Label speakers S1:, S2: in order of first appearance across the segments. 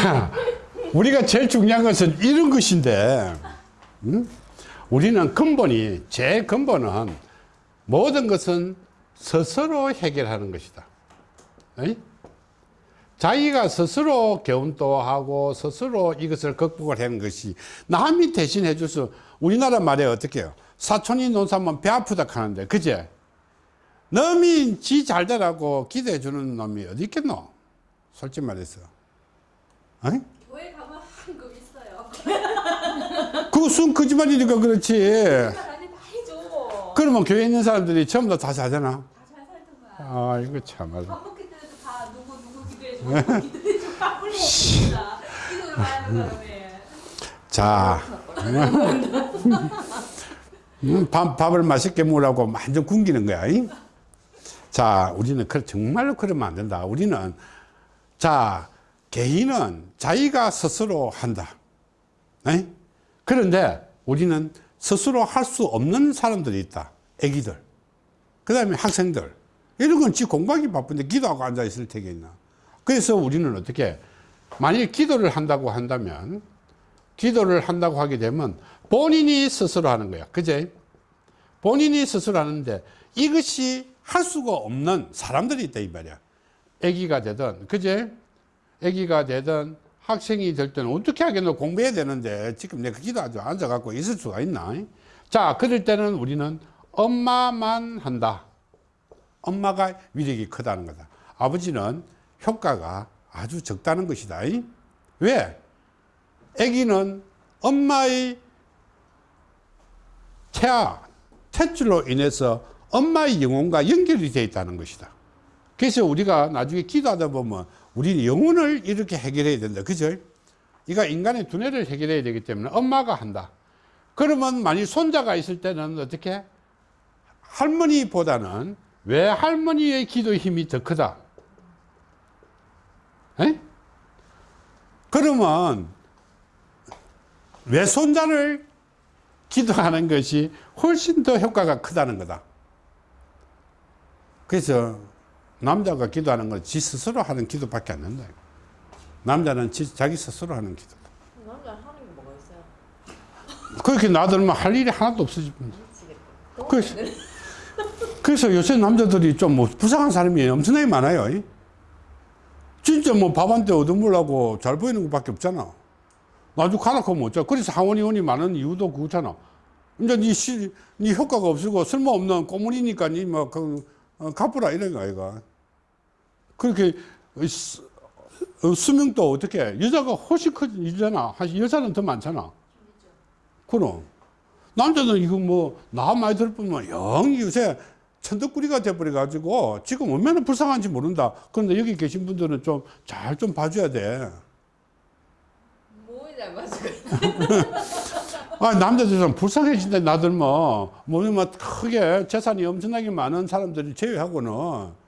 S1: 자, 우리가 제일 중요한 것은 이런 것인데, 음? 우리는 근본이, 제 근본은 모든 것은 스스로 해결하는 것이다. 에이? 자기가 스스로 개운도 하고 스스로 이것을 극복을 하는 것이 남이 대신 수 우리나라 말에 어떻게 해요 사촌이 논사면 배 아프다 하는데 그제 놈이 지 잘 되라고 기대해 주는 놈이 어디 있겠노 솔직히 말해서
S2: 교회 가면 한급 있어요.
S1: 그순 거짓말이니까 그렇지. 그러면 교회 있는 사람들이 전부 다
S2: 다잘 살던가.
S1: 아 이거 참말로
S2: 밥 먹을 때도 다 누구 누구 기도해 주고 누구 기도해 주고 밥을 먹습니다. 기도를 많이 하는 사람이.
S1: 자 음, 밥, 밥을 맛있게 먹으라고 완전 굶기는 거야 이? 자 우리는 그 정말로 그러면 안 된다 우리는 자 개인은 자기가 스스로 한다. 에? 그런데 우리는 스스로 할 수 없는 사람들이 있다. 애기들. 그 다음에 학생들. 이런 건 지 공부하기 바쁜데 기도하고 앉아 있을 테겠나? 그래서 우리는 어떻게 만일 기도를 한다고 한다면 기도를 한다고 하게 되면 본인이 스스로 하는 거야. 그제? 본인이 스스로 하는데 이것이 할 수가 없는 사람들이 있다 이 말이야. 애기가 되든 그제 애기가 되든 학생이 될 때는 어떻게 하겠노? 공부해야 되는데 지금 내가 기도하죠 앉아갖고 있을 수가 있나? 자 그럴 때는 우리는 엄마만 한다. 엄마가 위력이 크다는 거다. 아버지는 효과가 아주 적다는 것이다. 왜? 아기는 엄마의 태아 탯줄로 인해서 엄마의 영혼과 연결이 되어 있다는 것이다. 그래서 우리가 나중에 기도하다 보면 우리 영혼을 이렇게 해결해야 된다. 그죠? 이가 인간의 두뇌를 해결해야 되기 때문에 엄마가 한다. 그러면 만일 손자가 있을 때는 어떻게? 할머니보다는 왜 할머니의 기도 힘이 더 크다? 에? 그러면 외손자를 기도하는 것이 훨씬 더 효과가 크다는 거다. 그래서 남자가 기도하는 건 지 스스로 하는 기도밖에 안 된다. 남자는 지, 자기 스스로 하는 기도다.
S2: 남자 하는 게 뭐가 있어요?
S1: 그렇게 놔두면 할 일이 하나도 없어집니다. 그래서, 그래서 요새 남자들이 좀뭐 불쌍한 사람이 엄청나게 많아요. 진짜 뭐 밥한때 얻어먹으려고 잘 보이는 것밖에 없잖아. 나중에 가놓고 못 자. 그래서 항원이원이 많은 이유도 그거잖아. 이제 니 시, 니 효과가 없고 쓸모없는 꼬물이니까 니뭐 그, 어, 갚으라 이런 거 아이가. 그렇게 수, 어, 수명도 어떻게 여자가 훨씬 크잖아. 여자는 더 많잖아. 그럼. 남자는 이거 뭐, 나 많이 들어보면 영 요새 천덕꾸리가 돼버려 가지고 지금 얼마나 불쌍한지 모른다. 그런데 여기 계신 분들은 좀 잘좀 봐줘야 돼.
S2: 뭐에 잘 맞고
S1: 아, 남자들은 불쌍해진다, 나들 뭐. 뭐냐면 크게 재산이 엄청나게 많은 사람들이 제외하고는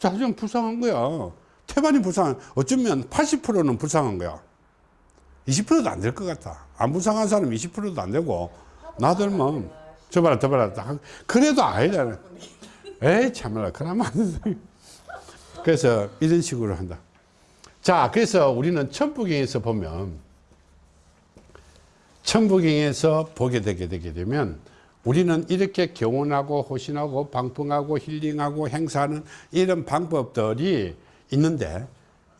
S1: 자좀 불쌍한 거야. 태반이 불쌍한, 어쩌면 80%는 불쌍한 거야. 20%도 안 될 것 같아. 안 불쌍한 사람 20%도 안 되고, 나들 뭐, 저 봐라, 저 봐라. 그래도 아니다. 에이, 참말라. 그러면 안 돼. 그래서 이런 식으로 한다. 자, 그래서 우리는 천부경에서 보면, 천부경에서 보게 되게 되게 되면 우리는 이렇게 경원하고 호신하고 방풍하고 힐링하고 행사하는 이런 방법들이 있는데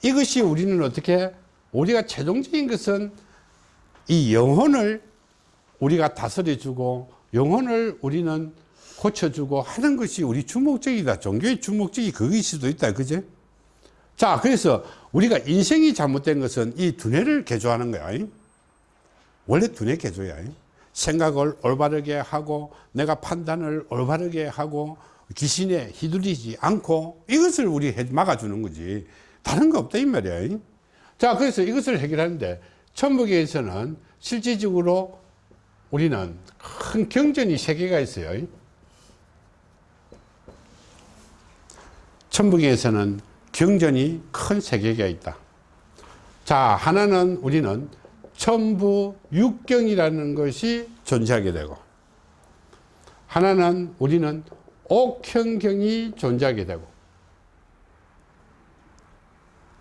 S1: 이것이 우리는 어떻게 우리가 최종적인 것은 이 영혼을 우리가 다스려주고 영혼을 우리는 고쳐주고 하는 것이 우리 주목적이다 종교의 주목적이 그것일 수도 있다 그제 자 그래서 우리가 인생이 잘못된 것은 이 두뇌를 개조하는 거야. 원래 두뇌 개조야 생각을 올바르게 하고 내가 판단을 올바르게 하고 귀신에 휘둘리지 않고 이것을 우리 막아주는 거지. 다른 거 없다 이 말이야. 자 그래서 이것을 해결하는데 천북에서는 실질적으로 우리는 큰 경전이 세 개가 있어요. 천북에서는 경전이 큰 세 개가 있다. 자 하나는 우리는 천부 육경이라는 것이 존재하게 되고 하나는 우리는 옥현경이 존재하게 되고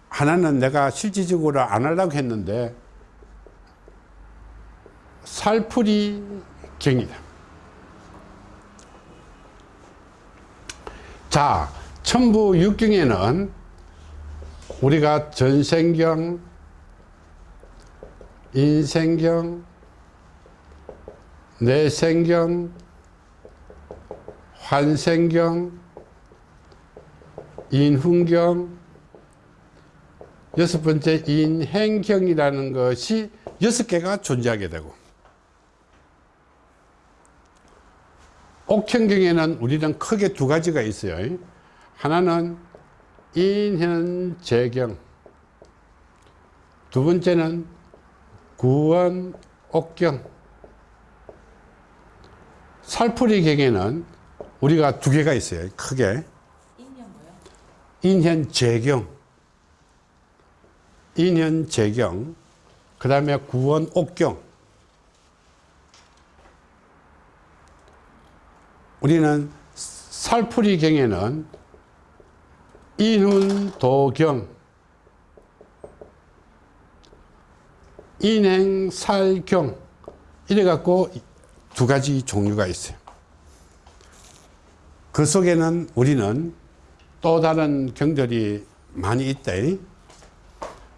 S1: 하나는 내가 실질적으로 안 하려고 했는데 살풀이 경이다. 자, 천부 육경에는 우리가 전생경, 인생경, 내생경, 환생경, 인훈경, 여섯 번째 인행경이라는 것이 여섯 개가 존재하게 되고 옥형경에는 우리는 크게 두 가지가 있어요. 하나는 인현재경 두 번째는 구원 옥경. 살풀이 경에는 우리가 두 개가 있어요. 크게.
S2: 인연 뭐요?
S1: 인현 재경. 인현 재경. 그 다음에 구원 옥경. 우리는 살풀이 경에는 인훈 도경 인행살경. 이래 갖고 두 가지 종류가 있어요. 그 속에는 우리는 또 다른 경들이 많이 있다.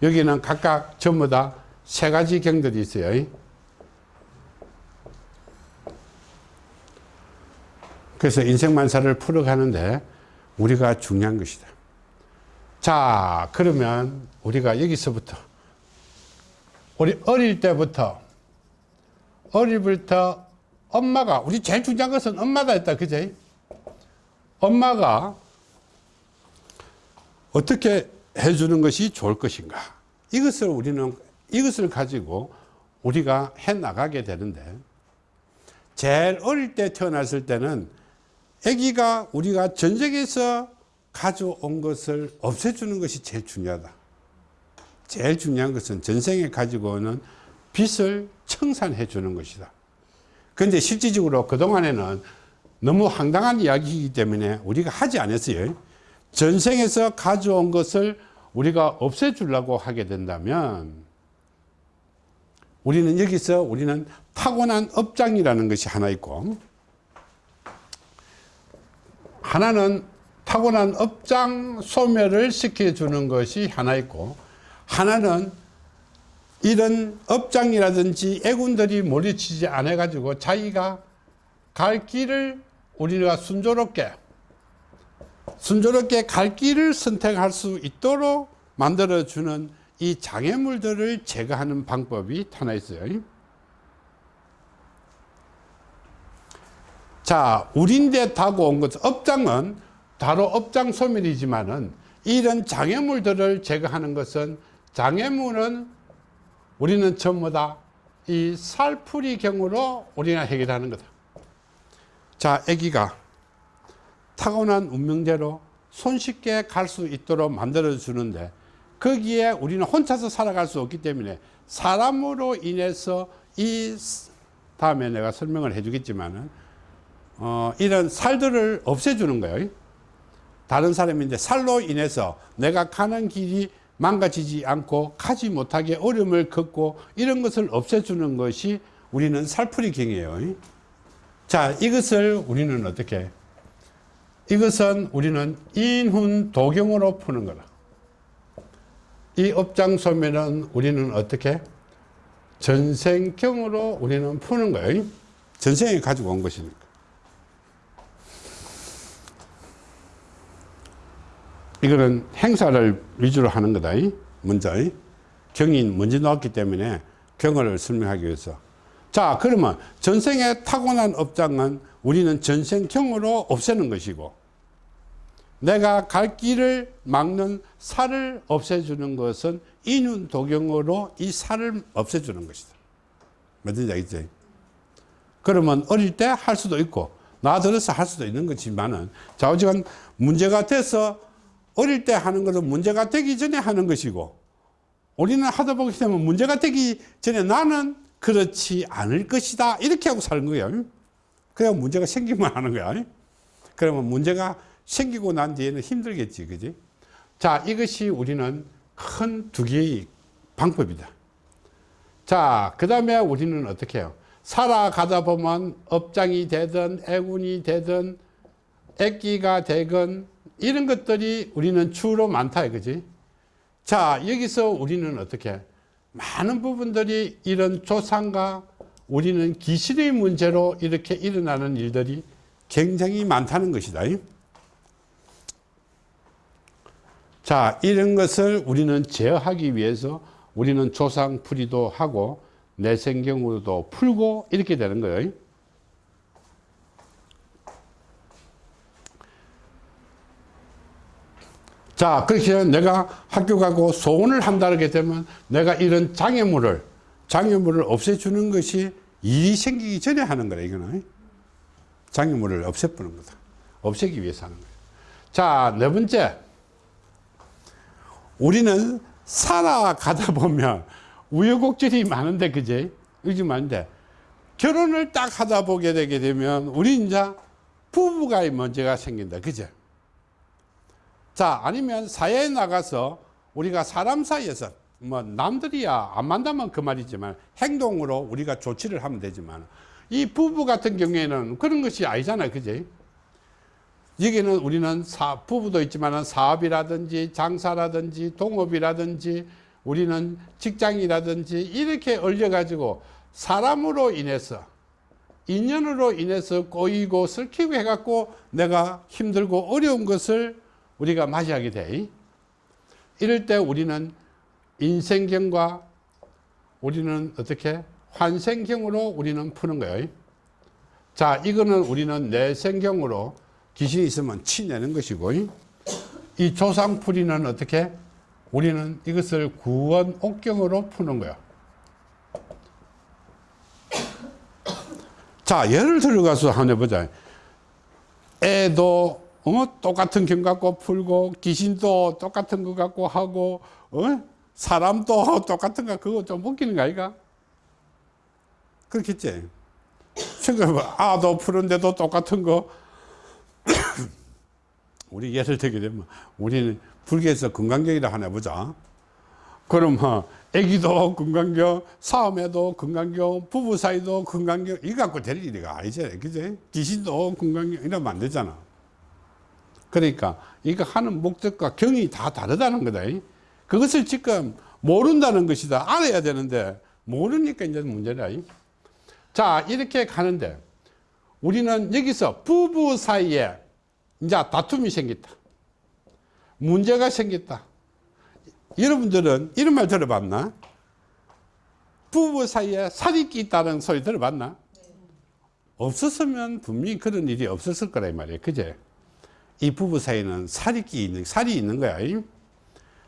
S1: 여기는 각각 전부 다 세 가지 경들이 있어요. 그래서 인생만사를 풀어가는데 우리가 중요한 것이다. 자, 그러면 우리가 여기서부터 우리 어릴 때부터 어릴 때부터 엄마가 우리 제일 중요한 것은 엄마다 했다. 그제? 엄마가 어떻게 해주는 것이 좋을 것인가? 이것을 우리는 이것을 가지고 우리가 해 나가게 되는데 제일 어릴 때 태어났을 때는 아기가 우리가 전쟁에서 가져온 것을 없애주는 것이 제일 중요하다. 제일 중요한 것은 전생에 가지고 오는 빚을 청산해 주는 것이다. 그런데 실질적으로 그동안에는 너무 황당한 이야기이기 때문에 우리가 하지 않았어요. 전생에서 가져온 것을 우리가 없애주려고 하게 된다면 우리는 여기서 우리는 타고난 업장이라는 것이 하나 있고 하나는 타고난 업장 소멸을 시켜주는 것이 하나 있고 하나는 이런 업장이라든지 애군들이 몰리치지 않아 가지고 자기가 갈 길을 우리가 순조롭게 순조롭게 갈 길을 선택할 수 있도록 만들어 주는 이 장애물들을 제거하는 방법이 하나 있어요. 자, 우린데 타고 온 것, 업장은 바로 업장 소멸이지만은 이런 장애물들을 제거하는 것은 장애물은 우리는 전부 다 이 살풀이 경우로 우리가 해결하는 거다. 자, 아기가 타고난 운명대로 손쉽게 갈 수 있도록 만들어 주는데 거기에 우리는 혼자서 살아갈 수 없기 때문에 사람으로 인해서 이 다음에 내가 설명을 해주겠지만은 어, 이런 살들을 없애주는 거예요. 다른 사람인데 살로 인해서 내가 가는 길이 망가지지 않고 가지 못하게 어려움을 겪고 이런 것을 없애주는 것이 우리는 살풀이 경이에요. 자, 이것을 우리는 어떻게? 이것은 우리는 인훈 도경으로 푸는 거다. 이 업장 소멸은 우리는 어떻게? 전생경으로 우리는 푸는 거예요. 전생에 가지고 온 것이니까. 이거는 행사를 위주로 하는 거다. 먼저. 경인 먼저 나왔기 때문에 경을 설명하기 위해서. 자, 그러면 전생에 타고난 업장은 우리는 전생경으로 없애는 것이고, 내가 갈 길을 막는 살을 없애주는 것은 인윤 도경으로 이 살을 없애주는 것이다. 맞는지 알겠지? 그러면 어릴 때 할 수도 있고, 나 들어서 할 수도 있는 거지만은, 좌우지간 문제가 돼서 어릴 때 하는 것은 문제가 되기 전에 하는 것이고 우리는 하다 보게 되면 문제가 되기 전에 나는 그렇지 않을 것이다 이렇게 하고 사는 거예요 그냥 문제가 생기면 하는 거야 그러면 문제가 생기고 난 뒤에는 힘들겠지 그지 자 이것이 우리는 큰 두 개의 방법이다. 자, 그 다음에 우리는 어떻게 해요? 살아가다 보면 업장이 되든 애군이 되든 애기가 되건 이런 것들이 우리는 주로 많다 이거지. 자, 여기서 우리는 어떻게 해? 많은 부분들이 이런 조상과 우리는 기신의 문제로 이렇게 일어나는 일들이 굉장히 많다는 것이다. 자, 이런 것을 우리는 제어하기 위해서 우리는 조상풀이도 하고 내생경으로도 풀고 이렇게 되는 거예요. 자, 그렇게 내가 학교 가고 소원을 한다게 되면 내가 이런 장애물을, 장애물을 없애주는 것이 일이 생기기 전에 하는 거라, 이거는. 장애물을 없애보는 거다. 없애기 위해서 하는 거예요. 자, 네 번째. 우리는 살아가다 보면 우여곡절이 많은데, 그제? 요즘 많은데, 결혼을 딱 하다 보게 되게 되면 우리 이제 부부가의 문제가 생긴다. 그제? 자, 아니면 사회에 나가서 우리가 사람 사이에서 뭐 남들이야 안 만나면 그 말이지만 행동으로 우리가 조치를 하면 되지만 이 부부 같은 경우에는 그런 것이 아니잖아요. 그지? 여기는 우리는 사, 부부도 있지만 사업이라든지 장사라든지 동업이라든지 우리는 직장이라든지 이렇게 얼려 가지고 사람으로 인해서 인연으로 인해서 꼬이고 슬키고 해갖고 내가 힘들고 어려운 것을 우리가 맞이하게 돼. 이럴 때 우리는 인생경과 우리는 어떻게 환생경으로 우리는 푸는 거예요. 자, 이거는 우리는 내생경으로 귀신이 있으면 치내는 것이고, 이 조상풀이는 어떻게 우리는 이것을 구원 옥경으로 푸는 거야. 자, 예를 들어가서 한번 해보자. 애도 어? 똑같은 경 갖고 풀고 귀신도 똑같은 거 갖고 하고 어? 사람도 똑같은 거 그거 좀 웃기는 거 아이가? 그렇겠지? 생각해봐 아도 푸는데도 똑같은 거 우리 예를 들게 되면 우리는 불교에서 건강경이라 하나 해보자 그러면 애기도 건강경 싸움에도 건강경 부부 사이도 건강경 이거 갖고 될 일이가 아니잖아 그지? 귀신도 건강경 이러면 안 되잖아 그러니까 이거 하는 목적과 경이 다 다르다는 거다. 그것을 지금 모른다는 것이다. 알아야 되는데 모르니까 이제 문제다. 자, 이렇게 가는데 우리는 여기서 부부 사이에 이제 다툼이 생겼다. 문제가 생겼다. 여러분들은 이런 말 들어봤나? 부부 사이에 살인기 있다는 소리 들어봤나? 없었으면 분명히 그런 일이 없었을 이 말이에요. 그제? 이 부부 사이는 살이 끼 있는 살이 있는 거야.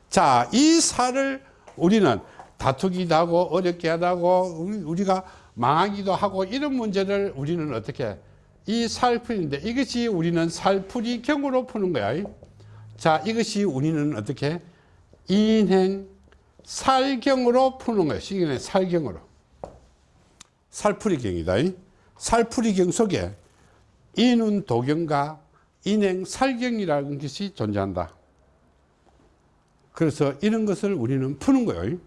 S1: 자, 이 살을 우리는 다투기도 하고 어렵게 하다고 우리가 망하기도 하고 이런 문제를 우리는 어떻게 이 살풀인데 이것이 우리는 살풀이 경으로 푸는 거야. 자, 이것이 우리는 어떻게 인행 살경으로 푸는 거야. 시기는 살경으로. 살풀이경이다. 살풀이경 속에 인운 도경과 인행 살경이라는 것이 존재한다. 그래서 이런 것을 우리는 푸는 거예요.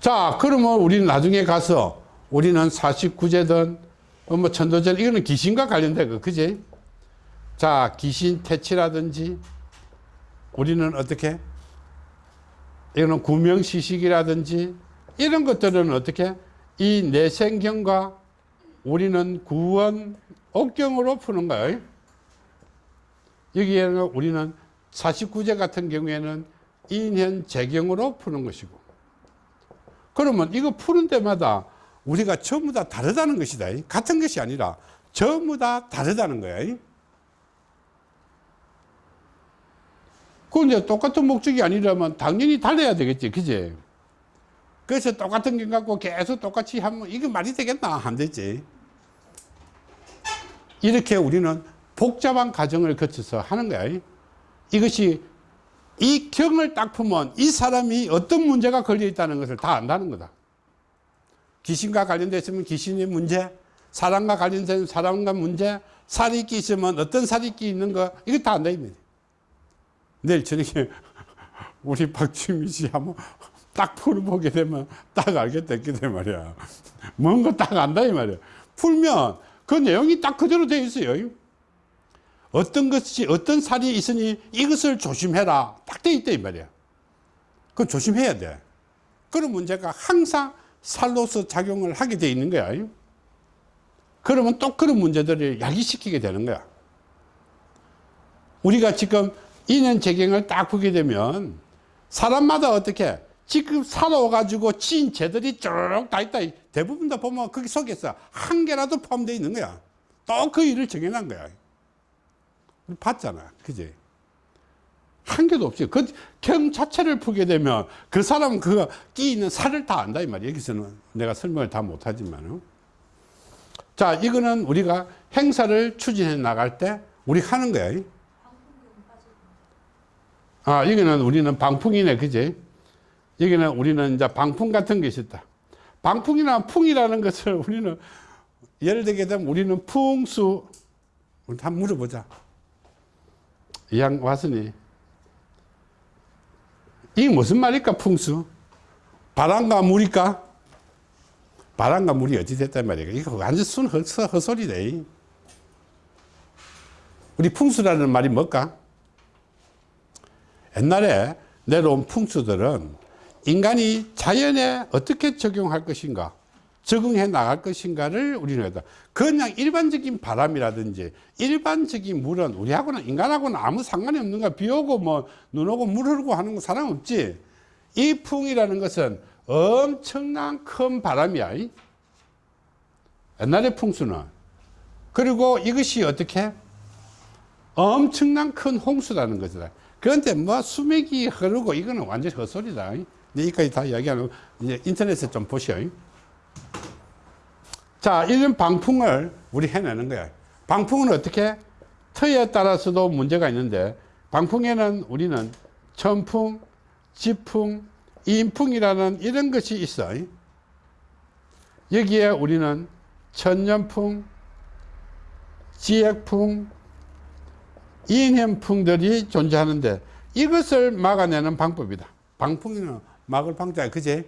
S1: 자, 그러면 우리는 나중에 가서 우리는 49제든 뭐 천도전 이거는 귀신과 관련된 거, 그지? 자, 귀신 퇴치라든지 우리는 어떻게? 이거는 구명시식이라든지 이런 것들은 어떻게? 이 내생경과 우리는 구원 옥경으로 푸는 거예요. 여기에는 우리는 49제 같은 경우에는 인현 재경으로 푸는 것이고 그러면 이거 푸는 데마다 우리가 전부 다 다르다는 것이다. 같은 것이 아니라 전부 다 다르다는 거야. 그건 똑같은 목적이 아니라면 당연히 달라야 되겠지. 그지? 그래서 똑같은 경 갖고 계속 똑같이 하면 이게 말이 되겠나? 안 되지. 이렇게 우리는 복잡한 과정을 거쳐서 하는 거야. 이것이 이 경을 딱 풀면 이 사람이 어떤 문제가 걸려 있다는 것을 다 안다는 거다. 귀신과 관련되어 있으면 귀신의 문제, 사람과 관련된 사람과 문제, 살이 있기 있으면 어떤 살이 있기 있는 거, 이거 다 안다. 내일 저녁에 우리 박주미 씨 한번 딱 풀어보게 되면 딱 알겠다, 이게 말이야. 뭔가 딱 안다, 이 말이야. 풀면 그 내용이 딱 그대로 되어 있어요. 어떤 것이, 어떤 살이 있으니 이것을 조심해라. 딱 되어 있다, 이 말이야. 그건 조심해야 돼. 그런 문제가 항상 살로서 작용을 하게 돼 있는 거야. 그러면 또 그런 문제들을 야기시키게 되는 거야. 우리가 지금 인연 재경을 딱 보게 되면 사람마다 어떻게 지금 살아와가지고 지인 죄들이 쭉 다 있다. 대부분 다 보면 거기 속에서 한 개라도 포함되어 있는 거야. 또 그 일을 정해놓은 거야. 우리 봤잖아. 그지? 한 개도 없어요. 그경 자체를 풀게 되면 그 사람은 그 끼 있는 살을 다 안다 이 말이야. 여기서는 내가 설명을 다 못하지만. 자, 이거는 우리가 행사를 추진해 나갈 때 우리 하는 거야. 아, 여기는 우리는 방풍이네. 그지? 여기는 우리는 이제 방풍 같은 것이 있다. 방풍이나 풍이라는 것을 우리는 예를 들게 되면 우리는 풍수 우리 한번 물어보자. 이 양 왔으니 이게 무슨 말일까 풍수? 바람과 물일까? 바람과 물이 어찌 됐단 말이야. 이거 완전 순 헛소, 헛소리다. 이. 우리 풍수라는 말이 뭘까? 옛날에 내려온 풍수들은 인간이 자연에 어떻게 적용할 것인가, 적응해 나갈 것인가를 우리는 했다. 그냥 일반적인 바람이라든지 일반적인 물은 우리하고는 인간하고는 아무 상관이 없는 거야. 비 오고 뭐 눈 오고 물 흐르고 하는 거 사람 없지. 이 풍이라는 것은 엄청난 큰 바람이야. 이. 옛날의 풍수는. 그리고 이것이 어떻게? 엄청난 큰 홍수라는 거죠. 그런데 뭐 수맥이 흐르고 이거는 완전 헛소리다. 여기까지 다 이야기하는 이제 인터넷에 좀 보시오. 자, 이런 방풍을 우리 해내는 거야. 방풍은 어떻게? 터에 따라서도 문제가 있는데, 방풍에는 우리는 천풍, 지풍, 인풍이라는 이런 것이 있어. 여기에 우리는 천년풍, 지액풍, 인현풍들이 존재하는데, 이것을 막아내는 방법이다. 방풍이는 막을 방자, 그제?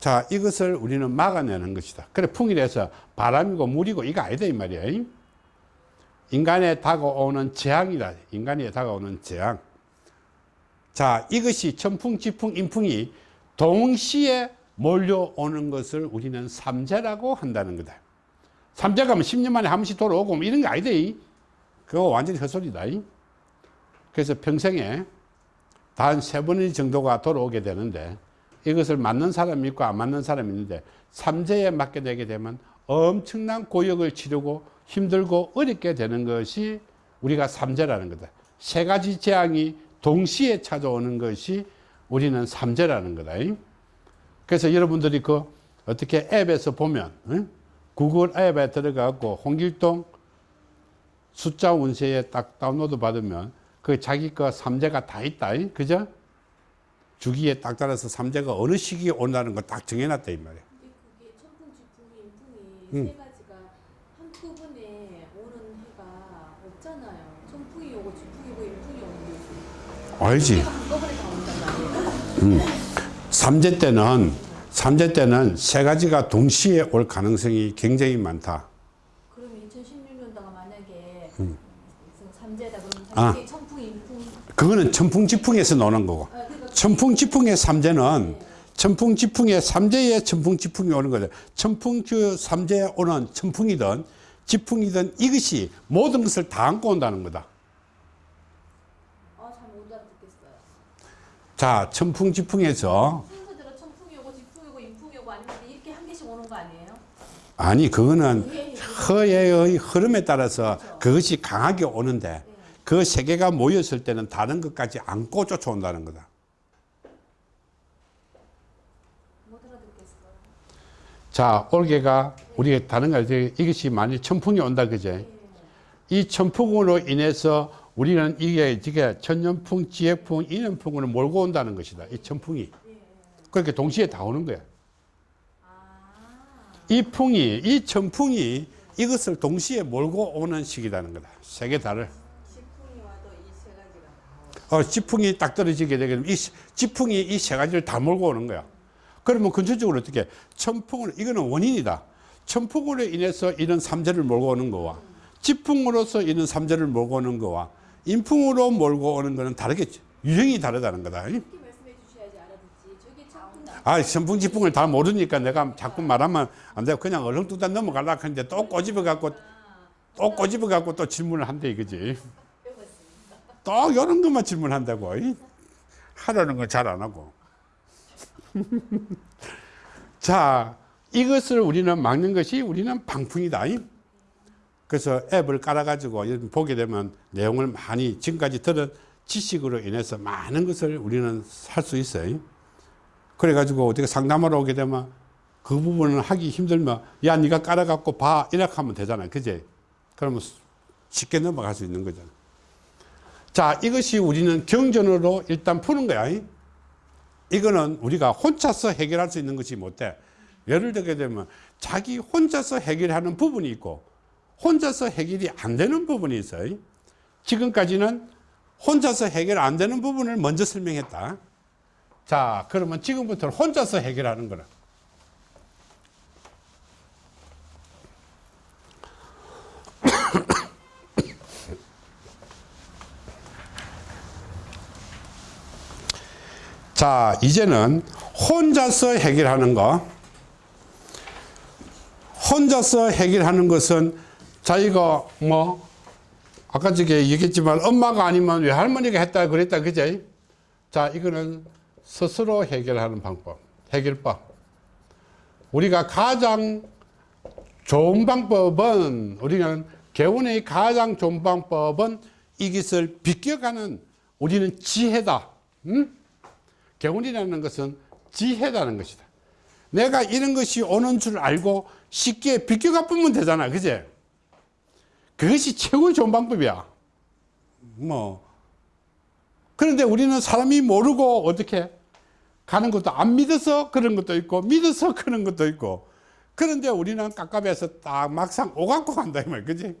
S1: 자, 이것을 우리는 막아내는 것이다. 그래, 풍이라서 바람이고 물이고 이거 아니다, 이 말이야. 인간에 다가오는 재앙이다. 인간에 다가오는 재앙. 자, 이것이 천풍, 지풍, 인풍이 동시에 몰려오는 것을 우리는 삼재라고 한다는 거다. 삼재가 뭐 10년 만에 한 번씩 돌아오고 뭐 이런 거 아니다. 그거 완전히 헛소리다. 그래서 평생에 단 세번 정도가 돌아오게 되는데 이것을 맞는 사람이 있고 안 맞는 사람이 있는데 삼재에 맞게 되게 되면 엄청난 고역을 치르고 힘들고 어렵게 되는 것이 우리가 삼재라는 거다. 세 가지 재앙이 동시에 찾아오는 것이 우리는 삼재라는 거다. 그래서 여러분들이 그 어떻게 앱에서 보면 응? 구글 앱에 들어가고 홍길동 숫자 운세에 딱 다운로드 받으면 그 자기 거 삼재가 다 있다. 그죠? 주기에 딱 따라서 삼재가 어느 시기에 온다는 걸 딱 정해놨다 이 말이야.
S2: 그게 천풍, 지풍, 인풍이 세 가지가 한꺼번에 오는 해가 없잖아요. 천풍이 오고 지풍이 오고 인풍이 오는 거지.
S1: 알지?
S2: 해가 한꺼번에 다 온단 말이에요.
S1: 삼재 때는 삼재 때는 세 가지가 동시에 올 가능성이 굉장히 많다.
S2: 그럼 2016년도가 만약에
S1: 음.
S2: 삼재다 그러면
S1: 아. 그거는 천풍지풍에서 노는 거고.
S2: 아,
S1: 천풍지풍의 삼재는 천풍지풍의 삼재의 천풍지풍이 오는 거죠. 천풍 그 삼재에 오는 천풍이든 지풍이든 이것이 모든 것을 다 안고 온다는 거다.
S2: 아.
S1: 자, 천풍지풍에서
S2: 순서대로 천풍이 오고 지풍이 오고 인풍이 오고 아니면 이렇게 한 개씩 오는 거 아니에요?
S1: 아니 그거는 허의 흐름에 따라서 그것이 강하게 오는데 그 세 개가 모였을 때는 다른 것까지 안고 쫓아온다는 거다.
S2: 못 알아듣겠어요.
S1: 자, 올개가 우리가 다른 거 알지? 이것이 만일 천풍이 온다 그제? 이 천풍으로 인해서 우리는 이게 이게 천년풍, 지액풍, 인연풍을 몰고 온다는 것이다. 이 천풍이. 그렇게 동시에 다 오는 거야.
S2: 아,
S1: 이 풍이, 이 천풍이 이것을 동시에 몰고 오는 시기라는 거다. 세 개 다를.
S3: 지풍이 와도 이 세 가지가 다
S1: 어, 지풍이 딱 떨어지게 되면 이 시- 지풍이 이 세 가지를 다 몰고 오는 거야. 그러면 근본적으로 어떻게 천풍을 이거는 원인이다. 천풍으로 인해서 이런 삼재를 몰고 오는 거와 지풍으로서 이런 삼재를 몰고 오는 거와 인풍으로 몰고 오는 거는 다르겠지. 유형이 다르다는 거다. 아, 천풍 지풍을 다 모르니까 내가 자꾸 말하면 안 돼. 그냥 얼렁뚱땅 넘어가려고 하는데 또 꼬집어 갖고 또 꼬집어 갖고 또 질문을 한대 이거지. 또 이런 것만 질문한다고. 이. 하라는 건 잘 안 하고. 자, 이것을 우리는 막는 것이 우리는 방풍이다. 이. 그래서 앱을 깔아 가지고 이런 보게 되면 내용을 많이 지금까지 들은 지식으로 인해서 많은 것을 우리는 할수 있어요. 그래 가지고 어떻게 상담하러 오게 되면 그 부분을 하기 힘들면 야 네가 깔아 갖고 봐 이렇게 하면 되잖아요. 그제? 그러면 쉽게 넘어갈 수 있는 거잖아. 자 이것이 우리는 경전으로 일단 푸는 거야. 이. 이거는 우리가 혼자서 해결할 수 있는 것이 못돼. 예를 들게 되면 자기 혼자서 해결하는 부분이 있고 혼자서 해결이 안 되는 부분이 있어요. 지금까지는 혼자서 해결 안 되는 부분을 먼저 설명했다. 자, 그러면 지금부터 혼자서 해결하는 거라. 자, 이제는 혼자서 해결하는 거. 혼자서 해결하는 것은 자기가 뭐 아까 저게 얘기했지만 엄마가 아니면 외할머니가 했다 그랬다 그제? 자, 이거는 스스로 해결하는 방법, 해결법. 우리가 가장 좋은 방법은 우리는 개운의 가장 좋은 방법은 이것을 비껴가는 우리는 지혜다. 응? 개운이라는 것은 지혜라는 것이다. 내가 이런 것이 오는 줄 알고 쉽게 비껴가 보면 되잖아. 그제? 그것이 최고 좋은 방법이야. 뭐. 그런데 우리는 사람이 모르고 어떻게 가는 것도 안 믿어서 그런 것도 있고 믿어서 그런 것도 있고 그런데 우리는 깝깝해서 딱 막상 오갖고 간다 이 말, 그지?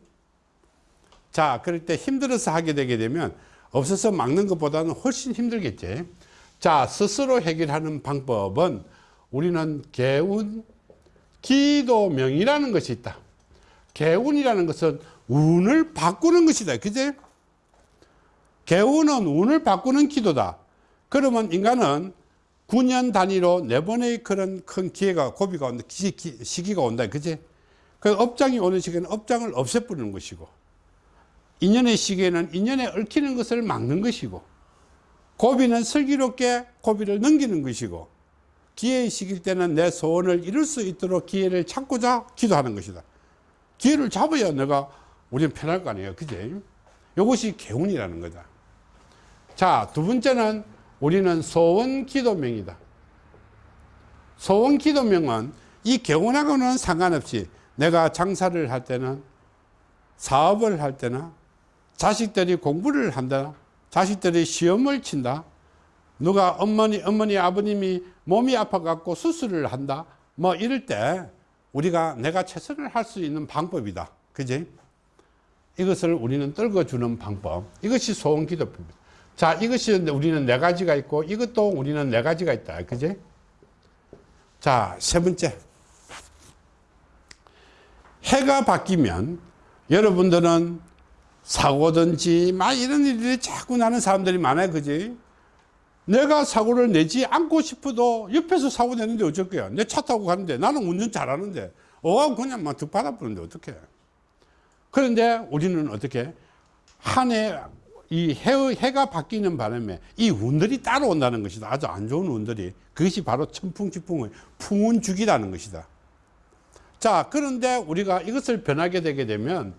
S1: 자, 그럴 때 힘들어서 하게 되게 되면 없어서 막는 것보다는 훨씬 힘들겠지. 자, 스스로 해결하는 방법은 우리는 개운 기도명이라는 것이 있다. 개운이라는 것은 운을 바꾸는 것이다. 그제? 개운은 운을 바꾸는 기도다. 그러면 인간은 9년 단위로 네 번의 그런 큰 기회가, 고비가 온다, 시기가 온다. 그제? 그 업장이 오는 시기에는 업장을 없애버리는 것이고, 인연의 시기에는 인연에 얽히는 것을 막는 것이고, 고비는 슬기롭게 고비를 넘기는 것이고, 기회의 시기일 때는 내 소원을 이룰 수 있도록 기회를 찾고자 기도하는 것이다. 기회를 잡아야 내가 우리는 편할 거 아니에요. 그제? 이것이 개운이라는 거다. 자, 두 번째는 우리는 소원 기도명이다. 소원 기도명은 이 개운하고는 상관없이 내가 장사를 할 때는 사업을 할 때나 자식들이 공부를 한다. 자식들이 시험을 친다. 누가 어머니, 어머니, 아버님이 몸이 아파갖고 수술을 한다. 뭐 이럴 때 우리가 내가 최선을 할 수 있는 방법이다. 그지? 이것을 우리는 떨궈주는 방법. 이것이 소원 기도입니다. 자, 이것이 우리는 네 가지가 있고 이것도 우리는 네 가지가 있다. 그지? 자, 세 번째. 해가 바뀌면 여러분들은 사고든지 막 이런 일들이 자꾸 나는 사람들이 많아요. 그지? 내가 사고를 내지 않고 싶어도 옆에서 사고 내는데 어쩔 거야. 내 차 타고 가는데 나는 운전 잘하는데 어 그냥 막 득받아 부는데 어떡해. 그런데 우리는 어떻게 한해이 해가 바뀌는 바람에 이 운들이 따라온다는 것이다. 아주 안 좋은 운들이 그것이 바로 천풍지풍의 풍운죽이라는 것이다. 자 그런데 우리가 이것을 변하게 되게 되면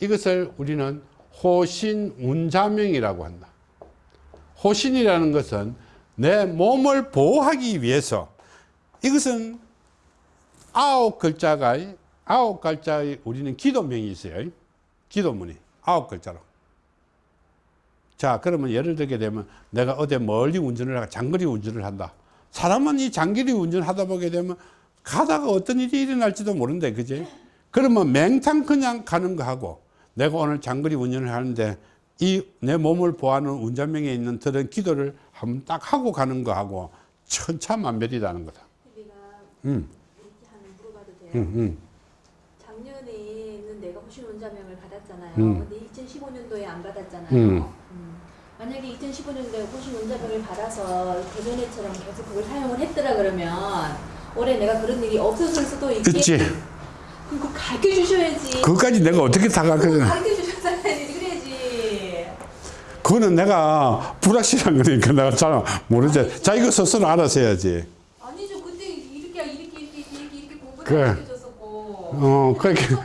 S1: 이것을 우리는 호신운자명이라고 한다. 호신이라는 것은 내 몸을 보호하기 위해서 이것은 아홉 글자가 아홉 글자의 우리는 기도명이 있어요. 기도문이 아홉 글자로. 자, 그러면 예를 들게 되면 내가 어디 멀리 운전을 하고 장거리 운전을 한다. 사람은 이 장거리 운전을 하다 보게 되면 가다가 어떤 일이 일어날지도 모른대 그지 그러면 맹탕 그냥 가는 거 하고 내가 오늘 장거리 운전을 하는데 이 내 몸을 보호하는 운전명에 있는 들은 기도를 한번 딱 하고 가는 거 하고 천차만별이라는 거다 음? 음, 음.
S2: 작년에는 내가 호신 원자명을 받았잖아요.
S1: 음.
S2: 근데 2015년도에 안 받았잖아요.
S1: 음.
S2: 음. 만약에 2015년도에 호신 원자명을 받아서 그전에처럼 계속 그걸 사용을 했더라 그러면 올해 내가 그런 일이 없었을 수도 있겠.
S1: 있지
S2: 그거 가르쳐 주셔야지.
S1: 그것까지 내가 어떻게 다 가르쳐
S2: 가르쳐 주셨어야지. 그래야지.
S1: 그거는 내가 불확실한 거니까 내가 잘 모르지 자기가 스스로 알아서 해야지
S2: 아니죠. 그때 이렇게 이렇게 이렇게 이렇게 이렇게 공부를
S1: 그래.
S2: 줬었고.
S1: 어 그렇게.
S2: 내가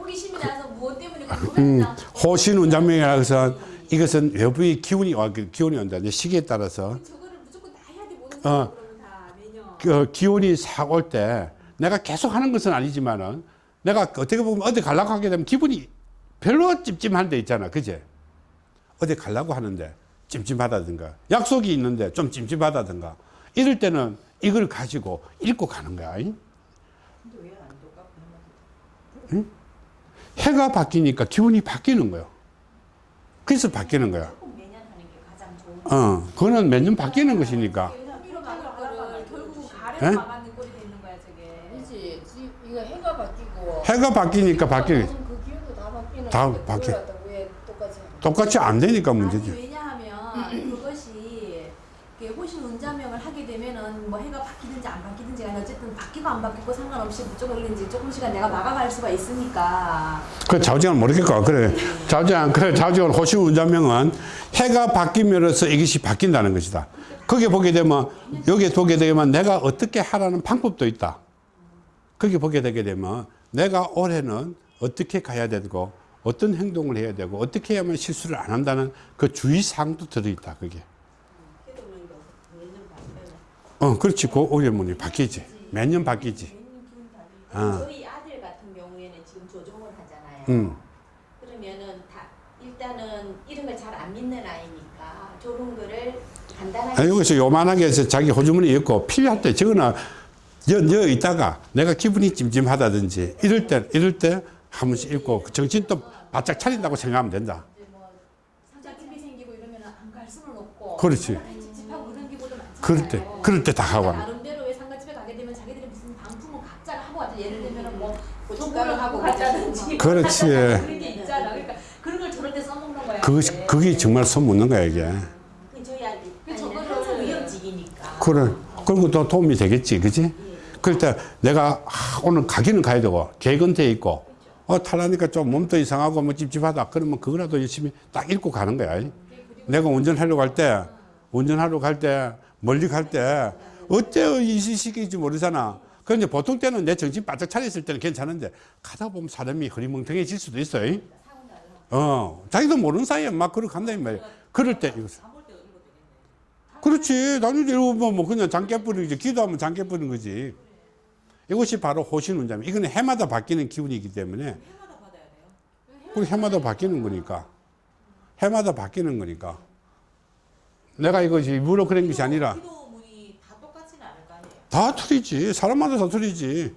S2: 호기심이 나서 무엇 때문에 공부를
S1: 음. 호신 운전명이라 해서 이것은 외부의 기운이 와 기운이 온다 시기에 따라서
S2: 저거를 무조건 다 해야 돼 모든
S1: 어.
S2: 그
S1: 기운이 싹 올 때 내가 계속 하는 것은 아니지만은 내가 어떻게 보면 어디 가려고 하게 되면 기분이 별로 찜찜한 데 있잖아. 그제? 어디 가려고 하는데 찜찜하다든가 약속이 있는데 좀 찜찜하다든가 이럴 때는 이걸 가지고 읽고 가는 거야.
S3: 똑같고
S1: 해가 바뀌니까 기운이 바뀌는 거예요 그래서 바뀌는 거야. 어 그거는 매년 바뀌는 것이니까. 에?
S2: 가래로 막아는 꼴이 되는 거야 저게.
S4: 그렇지. 지- 이거 해가 바뀌고
S1: 해가 바뀌니까 바뀌
S4: 무슨 그 기운도 다 바뀌는
S1: 다
S4: 건데
S1: 바뀌-
S4: 똑같이?
S1: 똑같이 안 되니까 문제지.
S2: 아니 왜냐하면 그것이 호신 운자명을 하게 되면은 뭐 해가 바뀌든지 안 바뀌든지 간에 어쨌든 바뀌고 안 바뀌고 상관없이 무조건 이제 조금씩은 내가 막아갈 수가 있으니까.
S1: 그 좌우지간 모르겠고. 그래. 좌우지간 그래 좌우지간 호시 운자명은 해가 바뀌면서 이것이 바뀐다는 것이다. 거기 보게 되면 여기 보게 되면 내가 어떻게 하라는 방법도 있다. 거기 보게 되게 되면 내가 올해는 어떻게 가야 되고 어떤 행동을 해야 되고 어떻게 해야만 실수를 안 한다는 그 주의사항도 들어있다 그게.
S3: 어
S1: 그렇지. 그 오일문이 바뀌지. 매년 바뀌지. 어.
S3: 저희 아들 같은 경우에는 지금 조종을 하잖아요.
S1: 음.
S3: 그러면은 다 일단은 이런 걸 잘 안 믿는 아이니까 저런 거를 간단하게
S1: 아, 여기서 요만하게 해서 자기 호주머니 있고 필요할 때 저거는 여, 여 있다가 내가 기분이 찜찜하다든지 이럴 때 이럴 때 한 번씩 읽고 그 정신 또 바짝 차린다고 생각하면 된다.
S2: 뭐 상자집이 생기고 이러면 안갈 수는 없고.
S1: 그렇지. 그럴 때 그럴 때 다 하고.
S2: 나름대로 왜 상가집에 가게 되면 자기들이 무슨 방품을 각자가 하고 왔죠. 예를 들면 뭐
S3: 고춧가루
S2: 하고 갔다든지.
S1: 그렇지.
S2: 그런 게 있잖아. 그러니까 그런 걸 저럴 때 써먹는 거야.
S1: 그것이
S2: 이제.
S1: 그게 정말 손묻는 거야 이게.
S3: 그 저희
S2: 그
S3: 아니는
S2: 저거를-
S3: 위험직이니까
S1: 그래. 그리고 또 도움이 되겠지, 그지? 그럴 때 내가 아, 오늘 가기는 가야 되고 계획은 돼 있고 어 탈라니까 좀 몸도 이상하고 뭐 찝찝하다 그러면 그거라도 열심히 딱 읽고 가는 거야. 내가 운전하려고 할 때 운전하러 갈 때 멀리 갈 때 어때요 이 시기인지 모르잖아. 그런데 보통 때는 내 정신 바짝 차렸을 때는 괜찮은데 가다 보면 사람이 흐리멍텅해질 수도 있어요. 어, 자기도 모르는 사이에 막 그러고 간다는 말이야. 그럴 때 이거 그렇지. 나중에 이러면 뭐 그냥 장깨 뿌리는 거지. 기도하면 장깨 뿌리는 거지. 이것이 바로 호신운자입니다. 이거는 해마다 바뀌는 기운이기 때문에. 그리고 해마다 바뀌는 거니까. 해마다 바뀌는 거니까. 내가 이것이 일부러 그런 것이 아니라
S3: 다
S1: 틀리지. 사람마다 다 틀리지.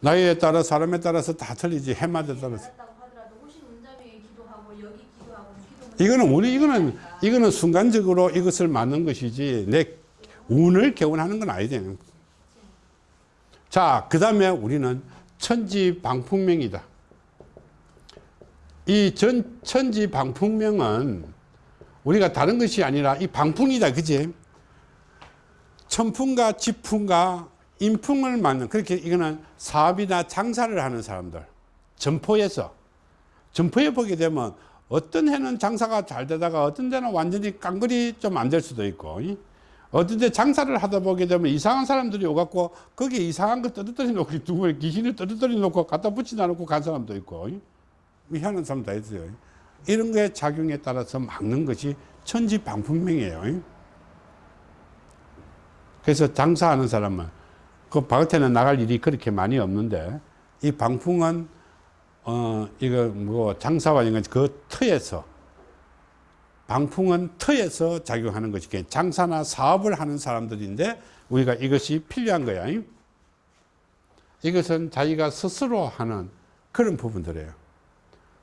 S1: 나이에 따라 사람에 따라서 다 틀리지. 해마다 따라서. 이거는 우리 이거는 이거는 순간적으로 이것을 맞는 것이지 내 운을 개운하는 건 아니잖아요. 자, 그 다음에 우리는 천지 방풍명이다. 이 전 천지 방풍명은 우리가 다른 것이 아니라 이 방풍이다, 그지? 천풍과 지풍과 인풍을 맞는 그렇게 이거는 사업이나 장사를 하는 사람들 점포에서 점포에 보게 되면 어떤 해는 장사가 잘 되다가 어떤 데는 완전히 깡그리 좀 안 될 수도 있고 이? 데 장사를 하다 보게 되면 이상한 사람들이 오갖고 거기에 이상한 거 떨어뜨려 놓고 누구 귀신을 떨어뜨려 놓고 갖다 붙이다 놓고 간 사람도 있고 이? 희한한 사람 다 있어요 이런 거에 작용에 따라서 막는 것이 천지방풍명이에요 이? 그래서 장사하는 사람은 그 바깥에는 나갈 일이 그렇게 많이 없는데 이 방풍은 어 이거 뭐 장사와 이건 그 터에서 방풍은 터에서 작용하는 것이 장사나 사업을 하는 사람들인데 우리가 이것이 필요한 거야. 이것은 자기가 스스로 하는 그런 부분들이에요.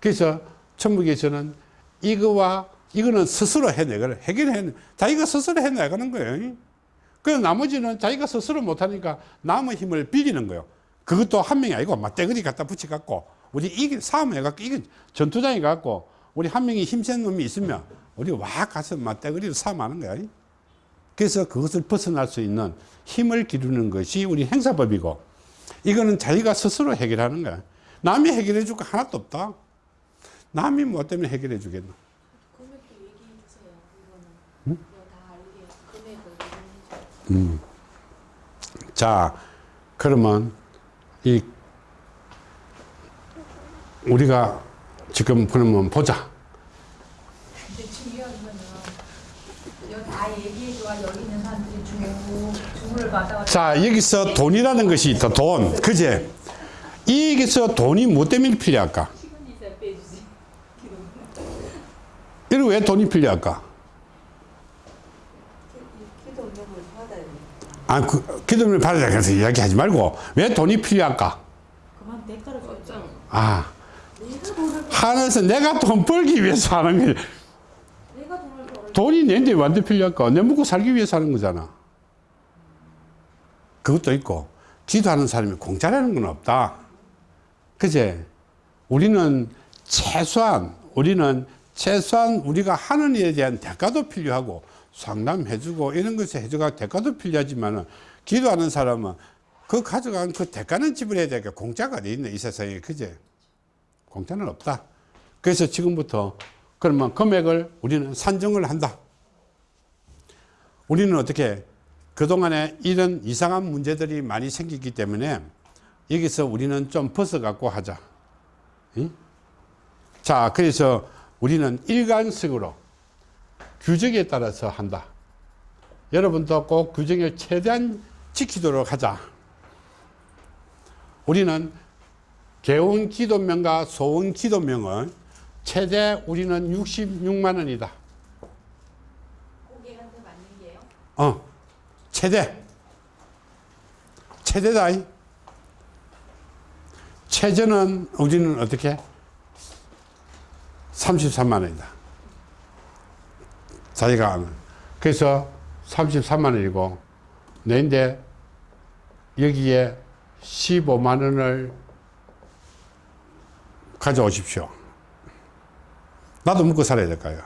S1: 그래서 천국에서는 이거와 이거는 스스로 해내거를 해결해 자기가 스스로 해내가는 거예요. 그 나머지는 자기가 스스로 못하니까 남의 힘을 빌리는 거예요. 그것도 한 명이 아니고 맞대거리 갖다 붙여갖고 우리 이게 싸움해갖고 이게 전투장에 갖고 우리 한 명이 힘센 놈이 있으면 우리 와 가서 맞대거리로 싸움하는 거야. 그래서 그것을 벗어날 수 있는 힘을 기르는 것이 우리 행사법이고 이거는 자기가 스스로 해결하는 거야. 남이 해결해 줄 거 하나도 없다. 남이 뭐 때문에 해결해
S2: 얘기해 주세요.
S1: 자, 그러면 이 우리가 지금 그러면 보자.
S2: 근데 중요한 거는 여기 다 얘기해 줘야 여기 있는 사람들이 주고 주문을 받아
S1: 자, 여기서 돈이라는 것이 있다. 돈. 그제? 여기서 돈이 뭐 때문에 필요할까? 이거 왜 돈이 필요할까? 아, 그, 기도를 받아야 그래서 이야기하지 말고 왜 돈이 필요할까?
S2: 그만 대가를 줬잖아.
S1: 아, 하늘에서 내가 돈 벌기 위해서 하는
S2: 벌
S1: 돈이 내인데 완전 필요할까? 내 먹고 살기 위해서 하는 거잖아. 그것도 있고, 기도하는 사람이 공짜라는 건 없다. 그제? 우리는 최소한, 우리는 최소한 우리가 하는 일에 대한 대가도 필요하고, 상담해주고, 이런 것에 해줘가 대가도 필요하지만은, 기도하는 사람은 그 가져간 그 대가는 지불해야 되니까 공짜가 어디 있네, 이 세상에. 그제? 공짜는 없다. 그래서 지금부터 그러면 금액을 우리는 산정을 한다. 우리는 어떻게 그동안에 이런 이상한 문제들이 많이 생기기 때문에 여기서 우리는 좀 벗어갖고 하자. 응? 자, 그래서 우리는 일관식으로 규정에 따라서 한다. 여러분도 꼭 규정을 최대한 지키도록 하자. 우리는 개운 기도명과 소원 기도명은 최대 우리는 66만 원이다.
S3: 고객한테 맞는 게요.
S1: 어, 최대. 최대다. 이. 최저는 우리는 어떻게? 33만 원이다. 자기가 아는. 그래서 33만 원이고, 내인데 여기에 15만 원을 가져오십시오. 나도 먹고 살아야 될까요?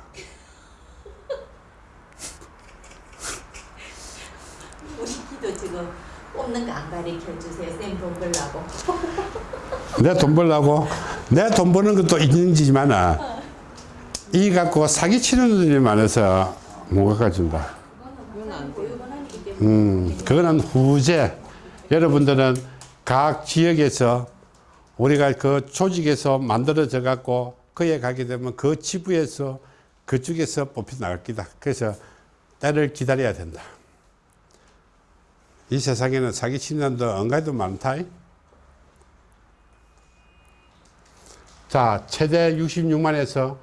S3: 우리 기도 지금 뽑는 거 안 가르쳐 주세요. 쌤돈 벌라고.
S1: 내 돈 벌라고 내 돈 버는 것도 있는지만은 이 갖고 사기 치는 놈들이 많아서 못 갚아준다. 음, 그거는 후제. 여러분들은 각 지역에서 우리가 그 조직에서 만들어져 갖고 그에 가게 되면 그 지부에서 그쪽에서 뽑혀 나갈 기다. 그래서 때를 기다려야 된다. 이 세상에는 사기 치는 놈도 언가도 많다. 자, 최대 66만에서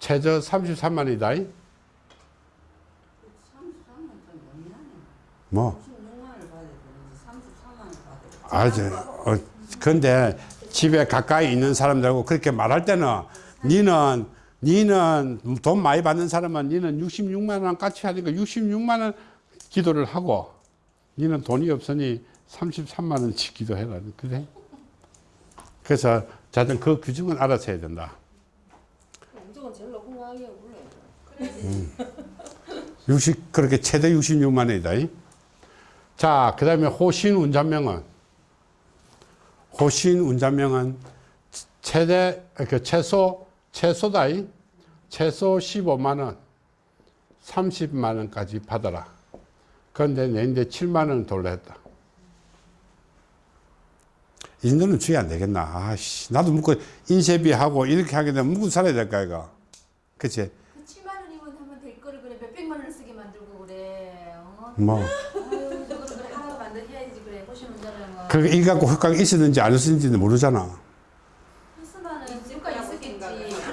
S1: 최저 33만이다. 뭐? 아주, 어, 근데 집에 가까이 있는 사람들하고 그렇게 말할 때는 니는, 니는 돈 많이 받는 사람은 니는 66만 원 같이 하니까 66만 원 기도를 하고 니는 돈이 없으니 33만 원치 기도해라. 그래? 그래서 자든 그 규정은 알아서 해야 된다.
S4: 몰라.
S1: 60, 그렇게 최대 66만 원이다. 이. 자, 그 다음에 호신 운전명은, 호신 운전명은 최대, 그 최소, 최소다. 이. 최소 15만 원, 30만 원까지 받아라. 그런데 내인데 7만 원 돌려 했다. 이 정도는 주의 안 되겠나. 아씨, 나도 묵고 인쇄비하고 이렇게 하게 되면 묵고 살아야 될까, 이거. 그치?
S2: 그 7만 원이면 하면 될 거를 그래 몇백만 원을 쓰게 만들고 그래. 어?
S1: 뭐.
S2: 아유 저거를 그래 하나로 만들 해야지 그래. 보시는 자랑은.
S1: 그, 이 갖고 효과가 있었는지 안 있었는지는 모르잖아.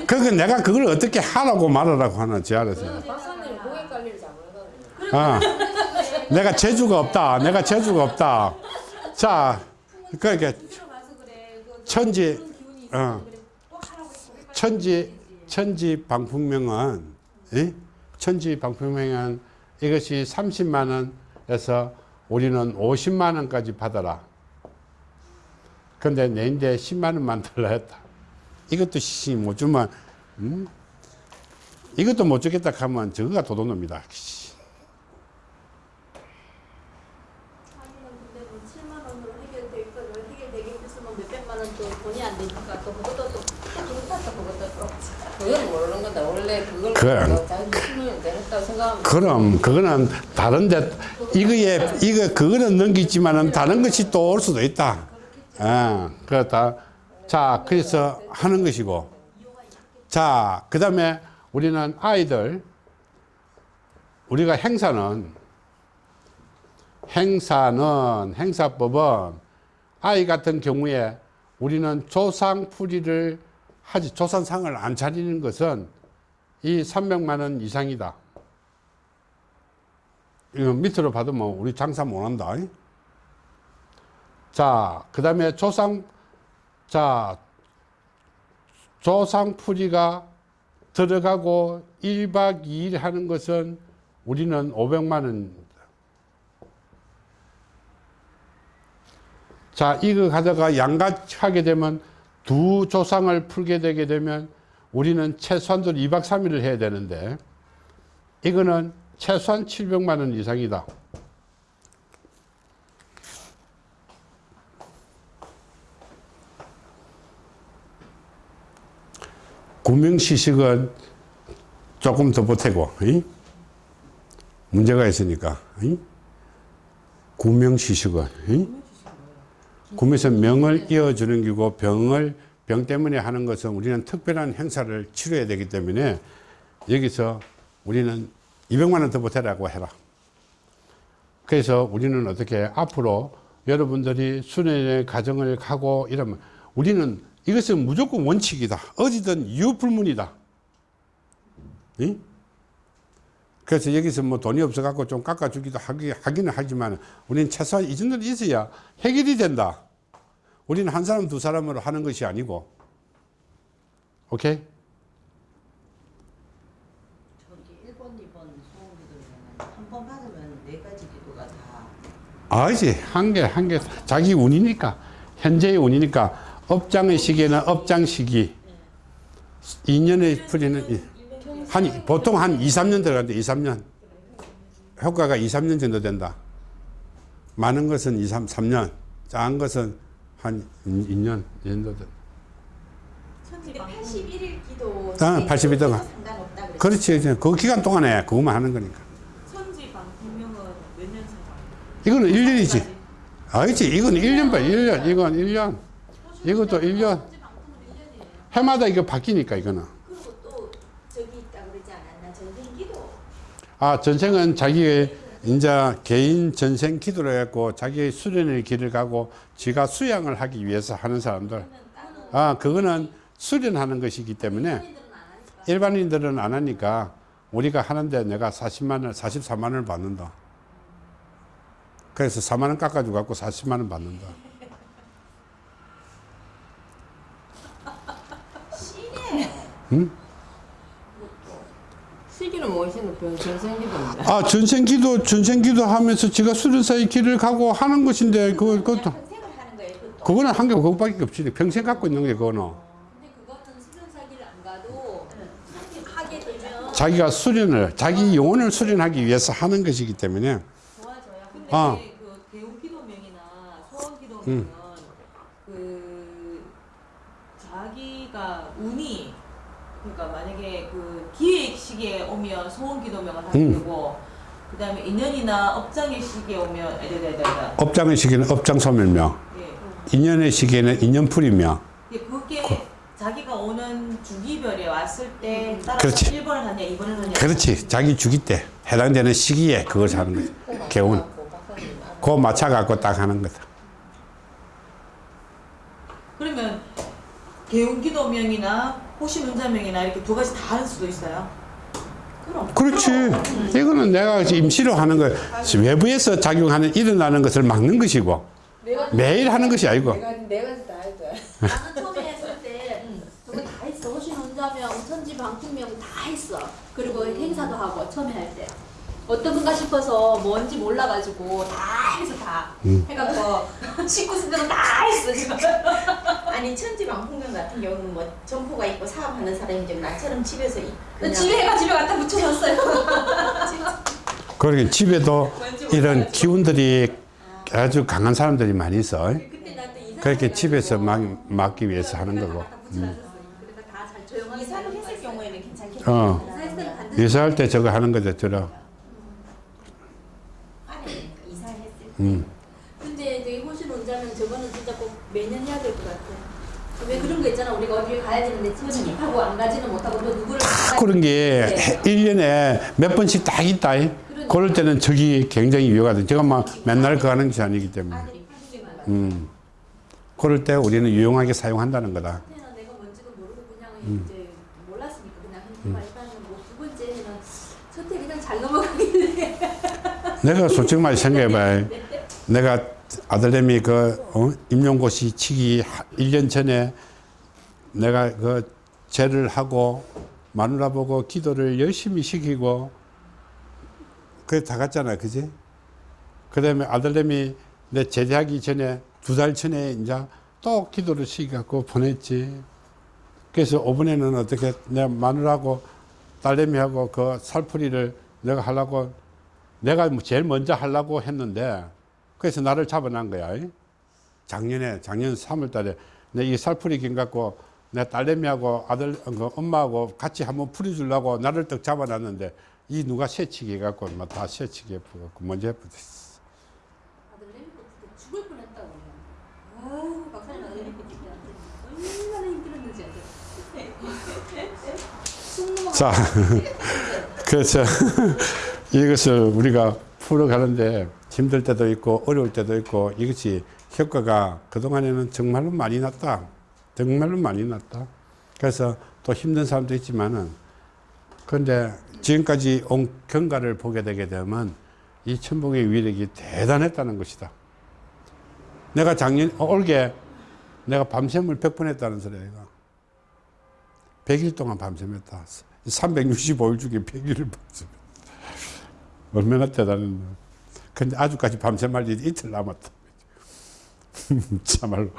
S1: 그러니까 내가 그걸 어떻게 하라고 말하라고 하는지 알아서.
S4: 저는 박사님 고객 관리를 잘 못하거든요.
S1: 아, 내가 재주가 없다. 내가 재주가 없다. 자, 그러니까 천지, 어. 천지 천지 방풍명은 예? 천지 방풍명은 이것이 30만 원에서 우리는 50만 원까지 받아라. 근데 내인데 10만 원만 달라 했다. 이것도 씨못 주면 음? 이것도 못 주겠다 하면 저거가 도둑놈이다. 씨.
S2: 자기는 근데 뭐 7만 원으로 해결돼 있거든. 해결되겠으면 몇백만 원또 돈이 안 되니까 또 그것도 또, 또 그렇다 또 그것도 또.
S4: 그건 모르는 건데 원래 그걸
S1: 그래.
S4: 뭐 자기 힘을 내렸다고 생각하면
S1: 그럼 그거는 다른데 이거에 이거 그거는 넘기지만은 다른 것이 또 올 수도 있다. 예, 그렇다. 자, 그래서 하는 것이고. 자, 그 다음에 우리는 아이들, 우리가 행사는, 행사는, 행사법은 아이 같은 경우에 우리는 조상풀이를 하지, 조상상을 안 차리는 것은 이 300만 원 이상이다. 이거 밑으로 받으면 우리 장사 못 한다. 자, 그 다음에 조상, 자, 조상풀이가 들어가고 1박 2일 하는 것은 우리는 500만 원. 자, 이거 가다가 양같이 하게 되면 두 조상을 풀게 되게 되면 우리는 최소한도 2박 3일을 해야 되는데 이거는 최소한 700만 원 이상이다. 구명시식은 조금 더 보태고 이? 문제가 있으니까 이? 구명시식은 이? 구명에서 명을 이어주는 기고 병을 병 때문에 하는 것은 우리는 특별한 행사를 치러야 되기 때문에 여기서 우리는 200만 원 더 보태라고 해라. 그래서 우리는 어떻게 앞으로 여러분들이 수련의 가정을 가고 이러면 우리는 이것은 무조건 원칙이다. 어디든 이유 불문이다. 이? 그래서 여기서 뭐 돈이 없어 갖고 좀 깎아주기도 하기, 하기는 하지만 우리는 최소한 이 정도는 있어야 해결이 된다. 우리는 한 사람, 두 사람으로 하는 것이 아니고. 오케이?
S5: 저기 1번, 2번 소원기도는 한번 받으면 네 가지 기도가 다
S1: 아니지. 한 개, 한 개. 자기 운이니까. 현재의 운이니까. 업장의 시기에는 업장 시기. 2년의 풀이는 이- 한, 보통 한 2, 3년 들어간대, 2, 3년. 효과가 2, 3년 정도 된다. 많은 것은 2, 3, 3년. 작은 것은 한 2년 정도 된다.
S3: 근데 81일 기도
S1: 아, 81일 동안.
S3: 상관없다 그랬어요.
S1: 그렇지. 이제 그 기간 동안에 그것만 하는 거니까.
S6: 천지 방풍명은 몇년 차가?
S1: 이거는 1년이지. 아니지. 이건 1년 봐. 1년. 이건 1년. 이것도 1년. 해마다 이거 바뀌니까, 이거는. 아, 전생은 자기의 이제 개인 전생 기도를 했고 자기의 수련의 길을 가고 지가 수양을 하기 위해서 하는 사람들. 아, 그거는 수련하는 것이기 때문에 일반인들은 안 하니까 우리가 하는데 내가 40만 원, 44만 원을 받는다. 그래서 4만 원 깎아주고 갖고 40만 원 받는다.
S4: 시기는 뭐시는 병 전생기도인데
S1: 아, 전생 기도, 전생 기도 하면서 지가 수련사의 길을 가고 하는 것인데 그, 그것도 그거는 한개 그거밖에 없지. 평생 갖고 있는 게 그거는.
S2: 근데 그것은 수련사기를 안 가도 하게 되면
S1: 자기가 수련을, 자기 영혼을 수련하기 위해서 하는 것이기 때문에.
S6: 좋아져요. 근데
S1: 아.
S6: 그 개운기도명이나 소원기도명은 그 자기가 운이 그러니까 만약에 그 기회의 시기에 오면 소원기도명을 하게
S1: 음.
S6: 되고 그 다음에 인연이나 업장의 시기에 오면 에데데데데
S1: 업장의 시기는 업장 소멸명,
S6: 예.
S1: 인연의 시기에는 인연풀이며.
S6: 예, 그게 자기가 오는 주기별에 왔을 때 따라서
S1: 그렇지.
S6: 1번을 하냐 2번을 하냐
S1: 그렇지. 자기 주기 때 해당되는 시기에 그걸 하는 거지. 개운. 그거 맞춰갖고 딱 하는 거다.
S6: 그러면 개운기도명이나 호신운자명이나 이렇게 두 가지 다 할 수도 있어요.
S1: 그렇지. 이거는 내가 임시로 하는 거, 외부에서 작용하는 일어나는 것을 막는 것이고, 매일 하는 것이 아니고
S4: 내가 내가 다 했다.
S2: 나는 처음에 했을 때 저거 다 했어. 호신 혼자명, 천지 방풍명 다 했어. 그리고 행사도 하고 처음에 할 때. 어떤 분가 싶어서 뭔지 몰라가지고 다 해서 다
S1: 음.
S2: 해갖고 식구 순대도 다 했어 지금.
S3: 아니 천지방풍경 같은 경우는 뭐 점포가 있고 사업하는 사람이 좀 나처럼 집에서 이- 그냥
S2: 집에 해가 집에 갖다 붙여놨어요.
S1: 그러게 집에도 이런 기운들이 아주 강한 사람들이 많이 있어. 그렇게 집에서 막, 막기 위해서 하는 거고.
S3: 이사를 했을 경우에는 괜찮겠네.
S1: 어. 이사할 때 저거 하는 거죠,
S3: 때.
S1: 음.
S2: 근데 저기 호신 원자면 저거는 진짜 꼭 매년 해야 될 것 같아. 왜 그런 거 있잖아. 우리 가 가야 되는데 집하고 안 가지는 못하고 또 누구를
S1: 딱 그런 게
S2: 네.
S1: 1년에 몇 번씩 딱 있다. 그럴 때는 저기 굉장히 유효하다. 제가 막 맨날 그 하는 것이 아니기 때문에. 음. 그럴 때 우리는 유용하게 사용한다는 거다. 음.
S2: 몰랐으니까 그냥 했지만 일단은 뭐두 번째는 첫해 그냥 잘 넘어가길래
S1: 내가 솔직히 말 생각해봐. 내가 아들내미 그 어? 임용고시 치기 1년 전에 내가 그 제를 하고 마누라 보고 기도를 열심히 시키고 그게 다 갔잖아, 그지? 그 다음에 아들내미 내 제대하기 전에 두 달 전에 이제 또 기도를 시켜갖고 보냈지. 그래서 이번에는 어떻게 내 마누라하고 딸내미하고 그 살풀이를 내가 하려고 내가 뭐 제일 먼저 하려고 했는데 그래서 나를 잡아난 거야. 작년에 작년 3월 달에 내 이 살풀이 긴 갖고 내 딸내미하고 아들 그 엄마하고 같이 한번 풀어주려고 나를 딱 잡아놨는데 이 누가 새치기 해갖고 막다 새치기 해갖고 먼저 해버렸어.
S2: 아들내미 그때 죽을 뻔했다고 아유 박사님 아들내미 그때 얼마나 힘들었는지 알죠? 숨 넘어가
S1: 자, 그래서 이것을 우리가 풀어가는데 힘들 때도 있고 어려울 때도 있고 이것이 효과가 그동안에는 정말로 많이 났다. 정말로 많이 났다. 그래서 또 힘든 사람도 있지만은 그런데 지금까지 온 경과를 보게 되게 되면 이 천복의 위력이 대단했다는 것이다. 내가 작년, 어, 올게 내가 밤샘을 100번 했다는 소리야, 이거. 100일 동안 밤샘했다. 365일 중에 100일을 밤샘했다. 얼마나 대단했나. 근데 아주까지 밤샘할 일이 이틀 남았다. 참말로.